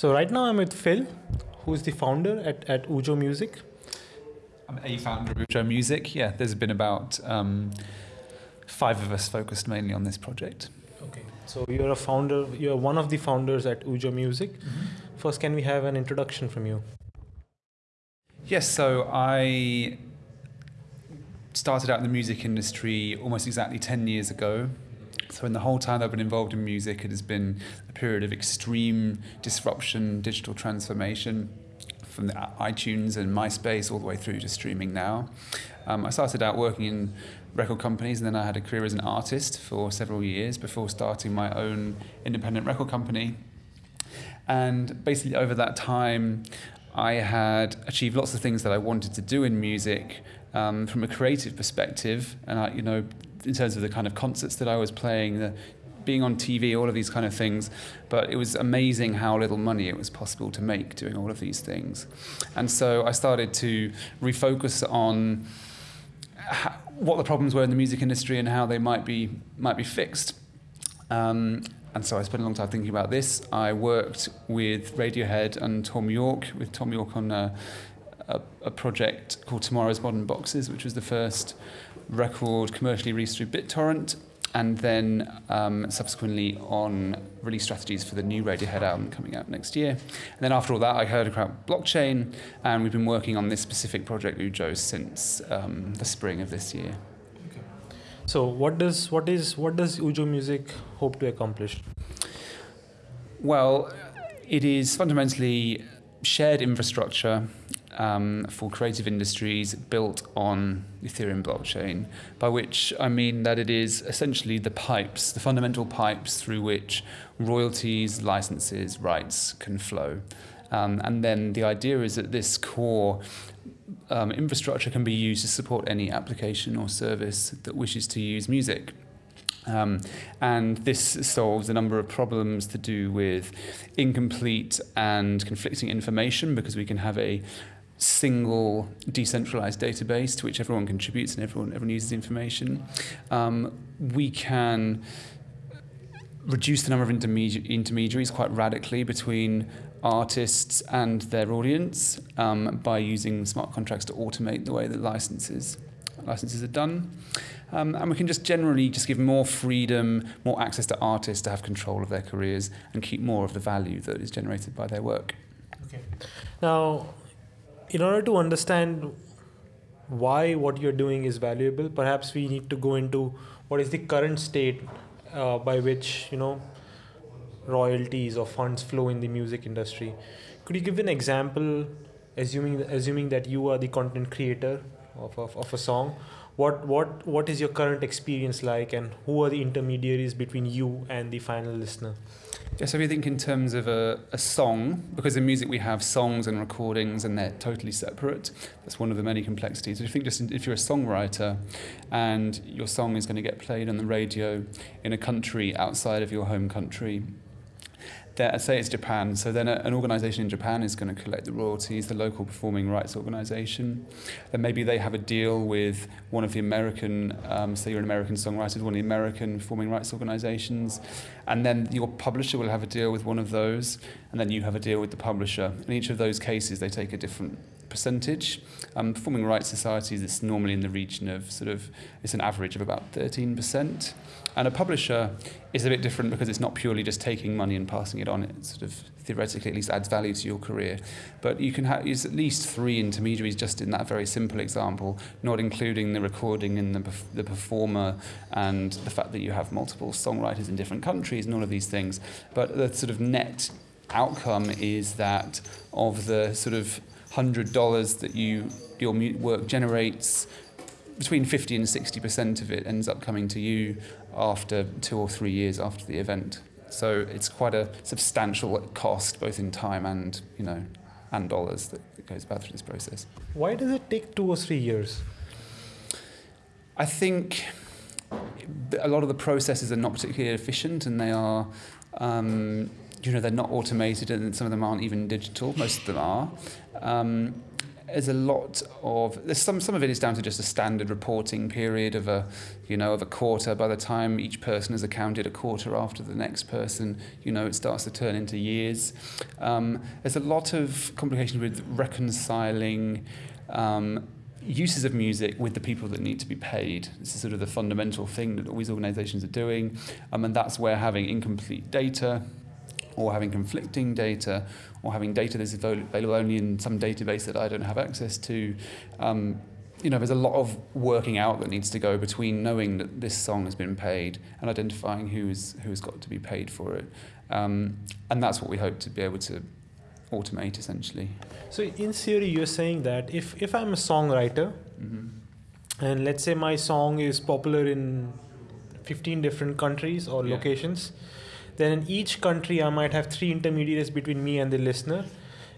So right now I'm with Phil, who's the founder at, at Ujo Music. I'm a founder of Ujo Music. Yeah, there's been about um, five of us focused mainly on this project. Okay. So you're a founder. You're one of the founders at Ujo Music. Mm-hmm. First, can we have an introduction from you? Yes. So I started out in the music industry almost exactly 10 years ago. So, in the whole time I've been involved in music, it has been a period of extreme disruption, digital transformation from the iTunes and MySpace all the way through to streaming now. Um, I started out working in record companies and then I had a career as an artist for several years before starting my own independent record company. And basically, over that time, I had achieved lots of things that I wanted to do in music um, from a creative perspective, and I, you know, in terms of the kind of concerts that I was playing, the being on TV, all of these kind of things. But it was amazing how little money it was possible to make doing all of these things, and so I started to refocus on how, what the problems were in the music industry and how they might be might be fixed. Um, and so I spent a long time thinking about this. I worked with Radiohead and Thom Yorke, with Thom Yorke on a, a, a project called Tomorrow's Modern Boxes, which was the first record commercially released through BitTorrent, and then um, subsequently on release strategies for the new Radiohead album coming out next year. And then after all that, I heard about blockchain, and we've been working on this specific project, Ujo, since um, the spring of this year. Okay. So, what does what is what does Ujo Music hope to accomplish? Well, it is fundamentally shared infrastructure um, for creative industries built on Ethereum blockchain, by which I mean that it is essentially the pipes, the fundamental pipes through which royalties, licenses, rights can flow. Um, and then the idea is that this core um, infrastructure can be used to support any application or service that wishes to use music. Um, and this solves a number of problems to do with incomplete and conflicting information because we can have a single decentralized database to which everyone contributes and everyone, everyone uses information. Um, we can reduce the number of intermedi- intermediaries quite radically between artists and their audience um, by using smart contracts to automate the way that licenses licenses are done. Um, and we can just generally just give more freedom, more access to artists to have control of their careers and keep more of the value that is generated by their work. Okay. Now, in order to understand why what you're doing is valuable, perhaps we need to go into what is the current state uh, by which you know royalties or funds flow in the music industry. Could you give an example, assuming assuming that you are the content creator of, of, of a song? What what what is your current experience like, and who are the intermediaries between you and the final listener? Yeah, so you think in terms of a, a song, because in music we have songs and recordings and they're totally separate, that's one of the many complexities. You think just if you're a songwriter and your song is going to get played on the radio in a country outside of your home country, that, say it's Japan, so then an organization in Japan is going to collect the royalties, the local performing rights organization. Then maybe they have a deal with one of the American, um, say you're an American songwriter, one of the American performing rights organizations, and then your publisher will have a deal with one of those, and then you have a deal with the publisher. In each of those cases, they take a different percentage. Um, performing rights societies, it's normally in the region of sort of, it's an average of about 13%. And a publisher is a bit different because it's not purely just taking money and passing it on. It sort of theoretically at least adds value to your career. But you can have use at least three intermediaries just in that very simple example, not including the recording and the, the performer and the fact that you have multiple songwriters in different countries and all of these things. But the sort of net outcome is that of the sort of hundred dollars that you your work generates, between 50 and 60% of it ends up coming to you after two or three years after the event. So it's quite a substantial cost, both in time and you know, and dollars that, that goes about through this process. Why does it take two or three years? I think a lot of the processes are not particularly efficient, and they are, um, you know, they're not automated, and some of them aren't even digital. Most of them are. Um, there's a lot of there's some some of it is down to just a standard reporting period of a you know of a quarter by the time each person has accounted a quarter after the next person you know it starts to turn into years um, there's a lot of complication with reconciling um, uses of music with the people that need to be paid. This is sort of the fundamental thing that all these organizations are doing. Um, and that's where having incomplete data or having conflicting data or having data that's available only in some database that I don't have access to. Um, you know, there's a lot of working out that needs to go between knowing that this song has been paid and identifying who's who's got to be paid for it. Um, and that's what we hope to be able to automate essentially. So in theory, you're saying that if, if I'm a songwriter mm-hmm. and let's say my song is popular in 15 different countries or yeah. locations, then in each country I might have three intermediaries between me and the listener.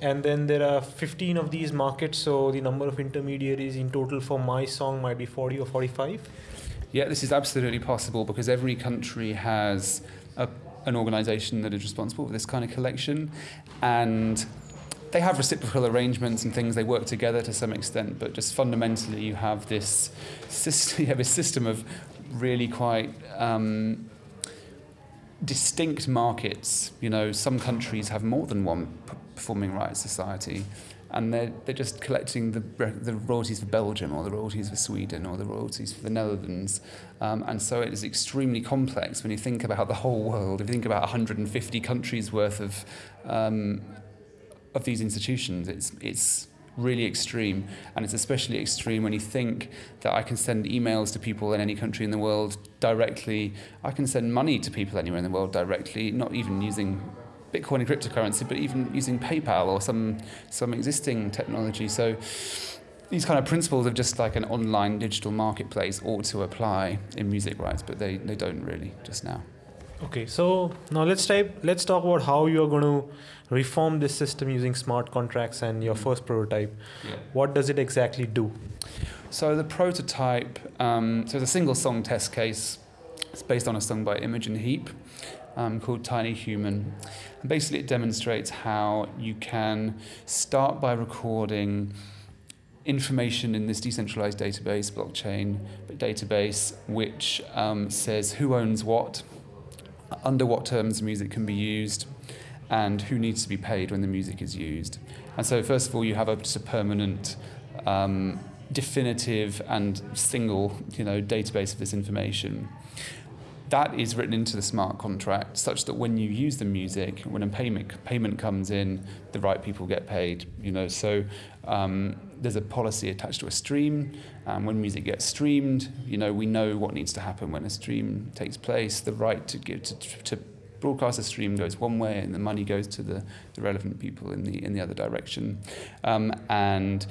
And then there are 15 of these markets, so the number of intermediaries in total for my song might be 40 or 45. Yeah, this is absolutely possible because every country has a an organisation that is responsible for this kind of collection, and they have reciprocal arrangements and things. They work together to some extent, but just fundamentally, you have this system. You have a system of really quite. Um, distinct markets you know some countries have more than one performing rights society and they're, they're just collecting the, the royalties for Belgium or the royalties for Sweden or the royalties for the Netherlands. Um, and so it is extremely complex when you think about the whole world. If you think about 150 countries worth of, um, of these institutions, it's, it's really extreme. And it's especially extreme when you think that I can send emails to people in any country in the world directly. I can send money to people anywhere in the world directly, not even using Bitcoin and cryptocurrency, but even using PayPal or some some existing technology. So these kind of principles of just like an online digital marketplace ought to apply in music rights, but they, they don't really just now. Okay, so now let's type let's talk about how you're going to reform this system using smart contracts and your first prototype. Yeah. What does it exactly do? So the prototype, um, so it's a single song test case. It's based on a song by Imogen Heap um, called Tiny Human. And basically, it demonstrates how you can start by recording information in this decentralized database, blockchain database, which um, says who owns what, under what terms music can be used, and who needs to be paid when the music is used. And so, first of all, you have a, just a permanent, um, definitive, and single, you know, database of this information that is written into the smart contract such that when you use the music, when a payment payment comes in, the right people get paid. You know, so um, there's a policy attached to a stream. and when music gets streamed, you know, we know what needs to happen when a stream takes place. The right to give to, to broadcast a stream goes one way, and the money goes to the, the relevant people in the in the other direction. Um, and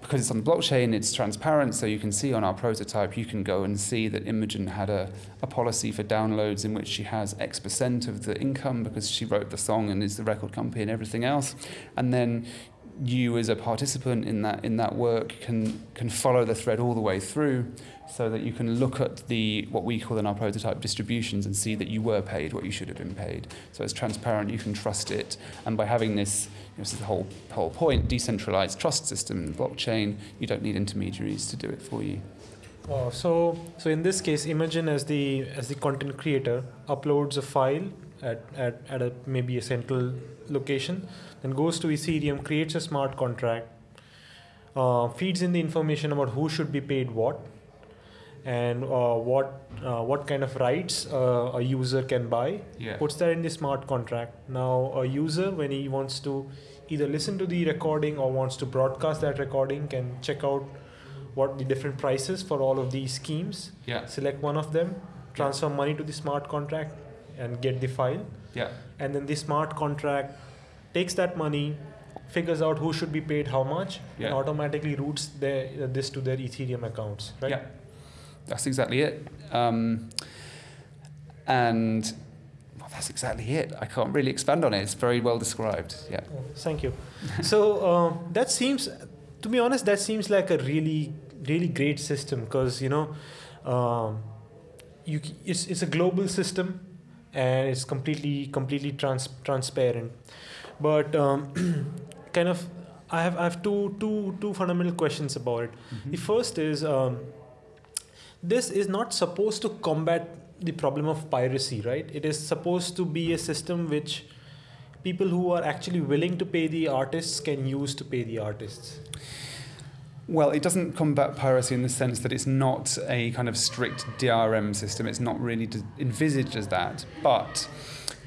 because it's on the blockchain, it's transparent, so you can see on our prototype, you can go and see that Imogen had a, a policy for downloads in which she has X percent of the income because she wrote the song and is the record company and everything else. And then you as a participant in that in that work can can follow the thread all the way through so that you can look at the what we call in our prototype distributions and see that you were paid what you should have been paid. So it's transparent you can trust it. And by having this you know, this is the whole whole point decentralized trust system in blockchain you don't need intermediaries to do it for you. Oh, so so in this case imagine as the as the content creator uploads a file at, at, at a maybe a central location then goes to Ethereum, creates a smart contract, uh, feeds in the information about who should be paid what, and uh, what uh, what kind of rights uh, a user can buy. Yeah. Puts that in the smart contract. Now a user, when he wants to either listen to the recording or wants to broadcast that recording, can check out what the different prices for all of these schemes. Yeah. Select one of them, transfer yeah. money to the smart contract, and get the file. Yeah. And then the smart contract takes that money, figures out who should be paid how much, yeah. and automatically routes their, this to their Ethereum accounts, right? Yeah, that's exactly it. Um, and well, that's exactly it. I can't really expand on it. It's very well described. Yeah. Oh, thank you. so uh, that seems, to be honest, that seems like a really, really great system because you know, um, you it's it's a global system and it's completely completely trans- transparent but um, kind of I have I have two two two fundamental questions about it. Mm-hmm. The first is um, this is not supposed to combat the problem of piracy, right? It is supposed to be a system which people who are actually willing to pay the artists can use to pay the artists. Well, it doesn't combat piracy in the sense that it's not a kind of strict DRM system. It's not really envisaged as that. But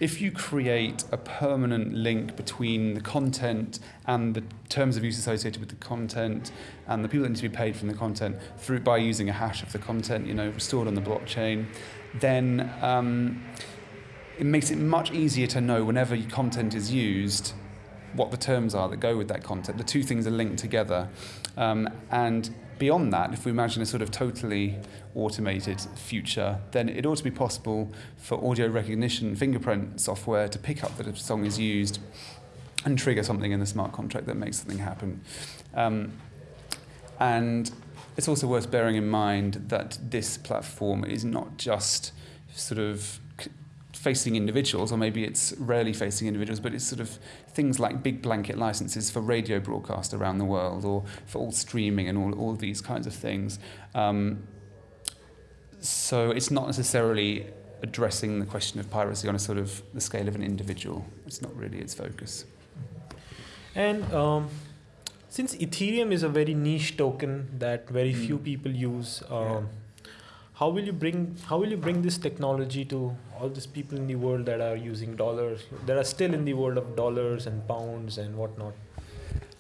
if you create a permanent link between the content and the terms of use associated with the content and the people that need to be paid from the content through by using a hash of the content, you know, stored on the blockchain, then um, it makes it much easier to know whenever content is used what the terms are that go with that content. The two things are linked together. Um, and beyond that, if we imagine a sort of totally automated future, then it ought to be possible for audio recognition fingerprint software to pick up that a song is used and trigger something in the smart contract that makes something happen. Um, and it's also worth bearing in mind that this platform is not just sort of facing individuals, or maybe it's rarely facing individuals, but it's sort of things like big blanket licenses for radio broadcast around the world, or for all streaming and all, all these kinds of things. Um, so it's not necessarily addressing the question of piracy on a sort of the scale of an individual. It's not really its focus. And um, since Ethereum is a very niche token that very few Mm. people use, um, how will you bring how will you bring this technology to all these people in the world that are using dollars, that are still in the world of dollars and pounds and whatnot?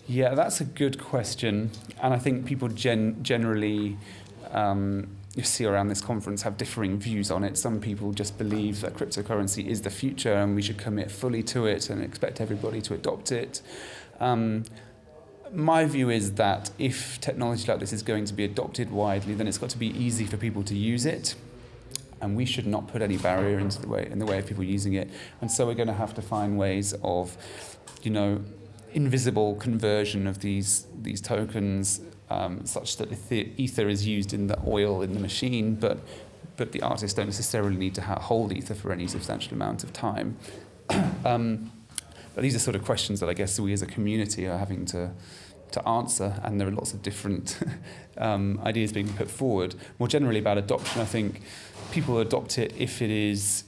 Yeah, that's a good question, and I think people gen- generally um, you see around this conference have differing views on it. Some people just believe that cryptocurrency is the future, and we should commit fully to it and expect everybody to adopt it. Um, my view is that if technology like this is going to be adopted widely, then it's got to be easy for people to use it. And we should not put any barrier into the way in the way of people using it. And so we're going to have to find ways of, you know, invisible conversion of these these tokens, um, such that ether, is used in the oil in the machine, but but the artists don't necessarily need to hold ether for any substantial amount of time. um, but these are sort of questions that I guess we as a community are having to to answer, and there are lots of different um, ideas being put forward. More generally about adoption, I think people adopt it if it is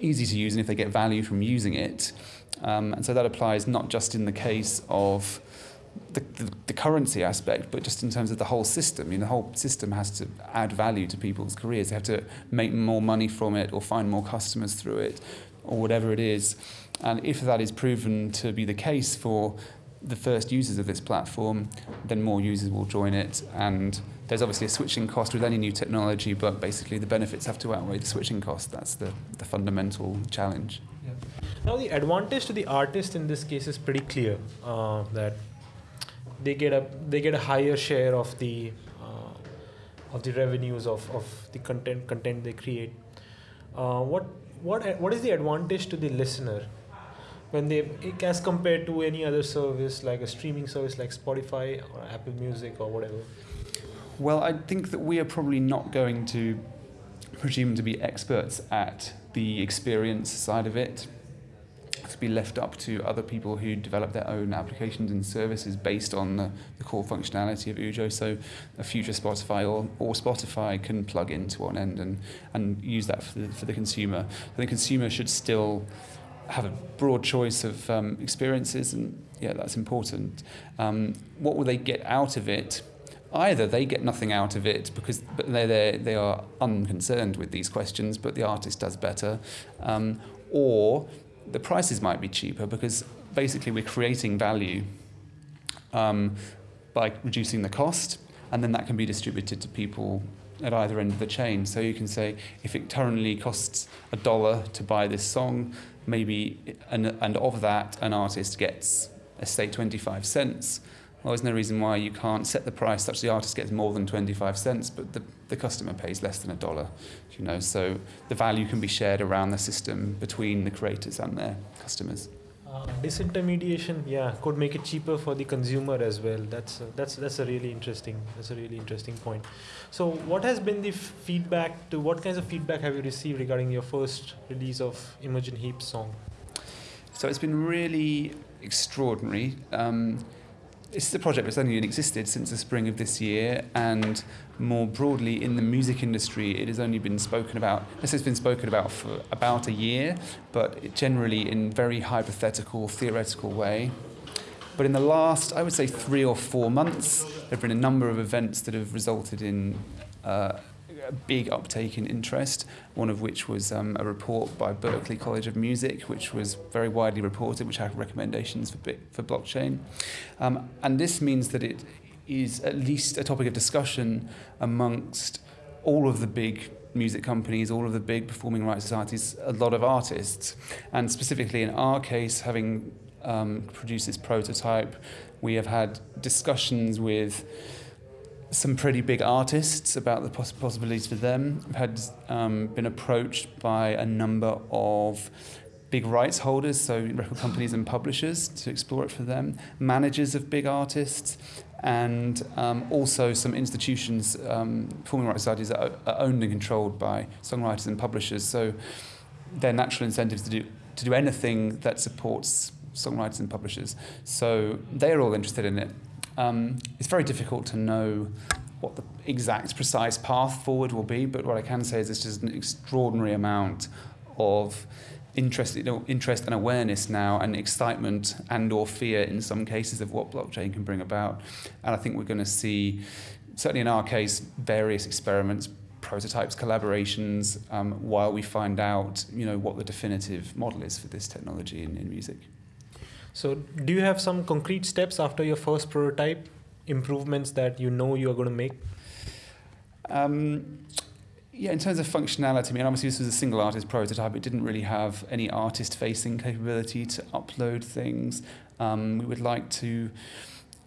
easy to use and if they get value from using it. Um, and so that applies not just in the case of the, the, the currency aspect, but just in terms of the whole system. You know, the whole system has to add value to people's careers. They have to make more money from it or find more customers through it or whatever it is. And if that is proven to be the case for the first users of this platform, then more users will join it. And there's obviously a switching cost with any new technology, but basically the benefits have to outweigh the switching cost. That's the, the fundamental challenge. Now, the advantage to the artist in this case is pretty clear uh, that they get a they get a higher share of the uh, of the revenues of, of the content content they create. Uh, what what what is the advantage to the listener when they as compared to any other service like a streaming service like Spotify or Apple Music or whatever? Well, I think that we are probably not going to presume to be experts at the experience side of it. To be left up to other people who develop their own applications and services based on the, the core functionality of Ujo. So, a future Spotify or, or Spotify can plug into one end and, and use that for the, for the consumer. So the consumer should still have a broad choice of um, experiences, and yeah, that's important. Um, what will they get out of it? Either they get nothing out of it because but they they they are unconcerned with these questions, but the artist does better, um, or the prices might be cheaper because basically we're creating value um, by reducing the cost, and then that can be distributed to people at either end of the chain. So you can say if it currently costs a dollar to buy this song, maybe and, and of that an artist gets let's say 25 cents. Well, there's no reason why you can't set the price such the artist gets more than 25 cents, but the, the customer pays less than a dollar. You know, so the value can be shared around the system between the creators and their customers. Uh, disintermediation, yeah, could make it cheaper for the consumer as well. That's a, that's that's a really interesting that's a really interesting point. So, what has been the feedback to what kinds of feedback have you received regarding your first release of Imogen Heap's song? So it's been really extraordinary. Um, this is a project that's only existed since the spring of this year, and more broadly in the music industry, it has only been spoken about. This has been spoken about for about a year, but generally in very hypothetical, theoretical way. But in the last, I would say, three or four months, there have been a number of events that have resulted in uh, a big uptake in interest, one of which was um, a report by Berklee College of Music, which was very widely reported, which had recommendations for, for blockchain. Um, and this means that it is at least a topic of discussion amongst all of the big music companies, all of the big performing rights societies, a lot of artists. And specifically in our case, having um, produced this prototype, we have had discussions with some pretty big artists about the poss- possibilities for them. I've had um, been approached by a number of big rights holders, so record companies and publishers, to explore it for them, managers of big artists, and um, also some institutions, um, performing rights societies, that are owned and controlled by songwriters and publishers. So their natural incentives to do to do anything that supports songwriters and publishers. So they're all interested in it. Um, it's very difficult to know what the exact precise path forward will be, but what I can say is there's just an extraordinary amount of interest, you know, interest and awareness now and excitement and or fear in some cases of what blockchain can bring about. And I think we're going to see, certainly in our case, various experiments, prototypes, collaborations, um, while we find out, you know, what the definitive model is for this technology in, in music. So, do you have some concrete steps after your first prototype, improvements that you know you are going to make? Um, yeah, in terms of functionality, I mean, obviously this was a single artist prototype. It didn't really have any artist-facing capability to upload things. Um, we would like to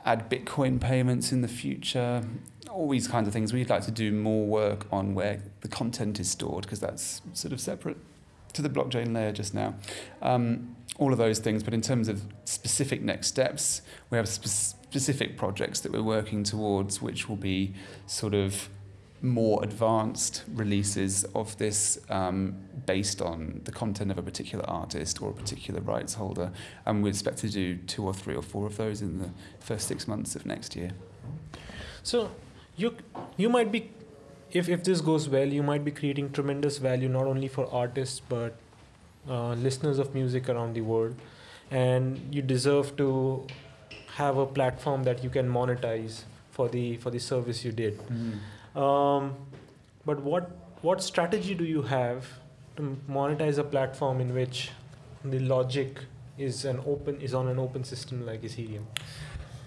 add Bitcoin payments in the future, all these kinds of things. We'd like to do more work on where the content is stored because that's sort of separate to the blockchain layer just now. Um, all of those things, but in terms of specific next steps, we have spe- specific projects that we're working towards, which will be sort of more advanced releases of this um, based on the content of a particular artist or a particular rights holder. And we expect to do two or three or four of those in the first six months of next year. So you you might be if, if this goes well, you might be creating tremendous value not only for artists but uh, listeners of music around the world. And you deserve to have a platform that you can monetize for the for the service you did. Mm. Um, but what what strategy do you have to monetize a platform in which the logic is an open is on an open system like Ethereum?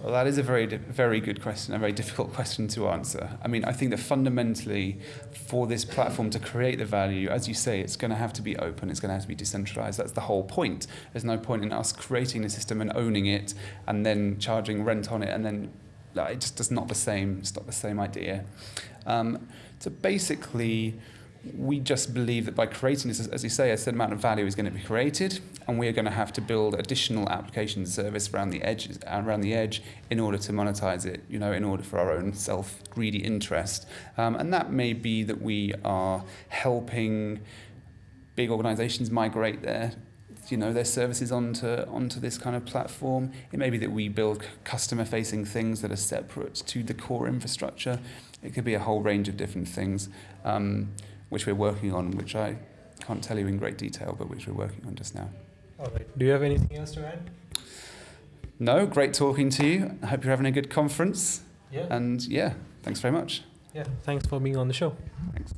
Well, that is a very, very good question, a very difficult question to answer. I mean, I think that fundamentally, for this platform to create the value, as you say, it's going to have to be open, it's going to have to be decentralized. That's the whole point. There's no point in us creating a system and owning it and then charging rent on it, and then it just does not the same. It's not the same idea. Um, so basically, we just believe that by creating this, as you say, a certain amount of value is going to be created, and we are going to have to build additional application service around the edge, around the edge, in order to monetize it. You know, in order for our own self-greedy interest, um, and that may be that we are helping big organizations migrate their you know their services onto onto this kind of platform. It may be that we build customer facing things that are separate to the core infrastructure. It could be a whole range of different things. Um, which we're working on, which I can't tell you in great detail, but which we're working on just now. All right. Do you have anything else to add? No, great talking to you. I hope you're having a good conference. Yeah. And yeah, thanks very much. Yeah, thanks for being on the show. Thanks.